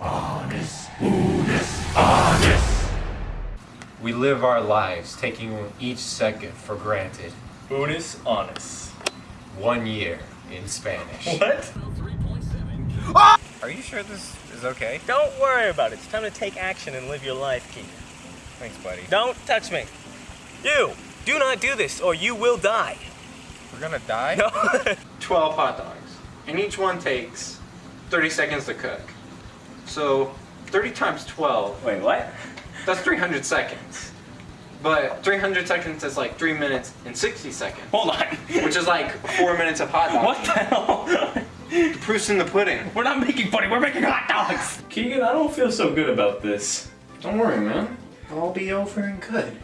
Honest. Honest. Honest. We live our lives taking each second for granted. Unis honest. One year in Spanish. What? Are you sure this is okay? Don't worry about it. It's time to take action and live your life, Keegan. Thanks, buddy. Don't touch me. You, do not do this or you will die. We're gonna die? No. 12 hot dogs. And each one takes 30 seconds to cook. So 30 times 12, Wait, what? that's 300 seconds. But 300 seconds is like 3 minutes and 60 seconds. Hold on. Which is like 4 minutes of hot dogs. What the hell? The proof's in the pudding. We're not making pudding, we're making hot dogs. Keegan, I don't feel so good about this. Don't worry, man. I'll be over and good.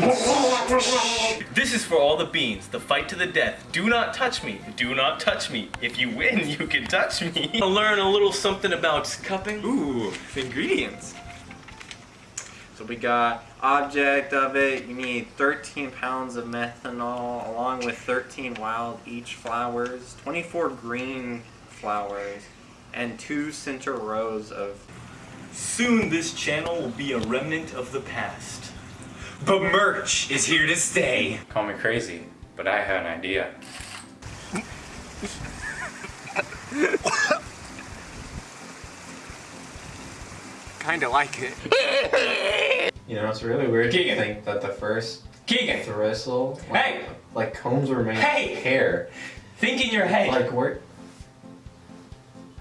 This is for all the beans, the fight to the death. Do not touch me. Do not touch me. If you win, you can touch me. I'll learn a little something about cupping. Ooh, ingredients. So we got object of it. You need 13 pounds of methanol along with 13 wild each flowers, 24 green flowers, and two center rows of. Soon this channel will be a remnant of the past. But merch is here to stay. Call me crazy, but I had an idea. Kinda like it. You know, it's really weird Keegan. to think that the first Keegan, bristle, like, Hey! like combs were made Hey! of hair. think in your head. Like where?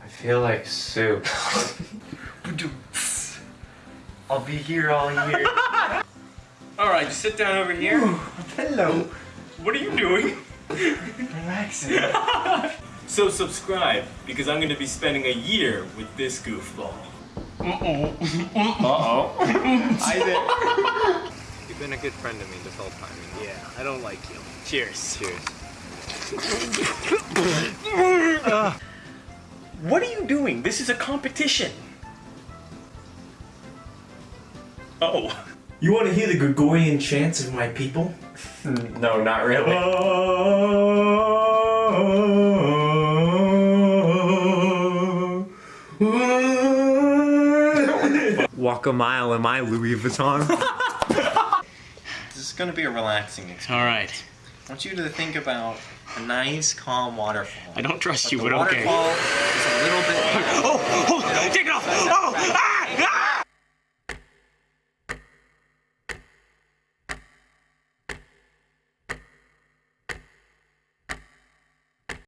I feel like soup. I'll be here all year. Alright, just sit down over here. Hello. What are you doing? Relaxing. So subscribe, because I'm gonna be spending a year with this goofball. Uh-oh. Uh-oh. Isaac. You've been a good friend to me this whole time. You know? Yeah, I don't like you. Cheers. Cheers. Uh, what are you doing? This is a competition. Oh. You want to hear the Gregorian chants of my people? No, not really. Walk a mile in my Louis Vuitton. This is gonna be a relaxing experience. All right. I want you to think about a nice, calm waterfall. I don't trust But you, the but okay. waterfall is a little bit. Oh, oh, take it off! Oh, ah!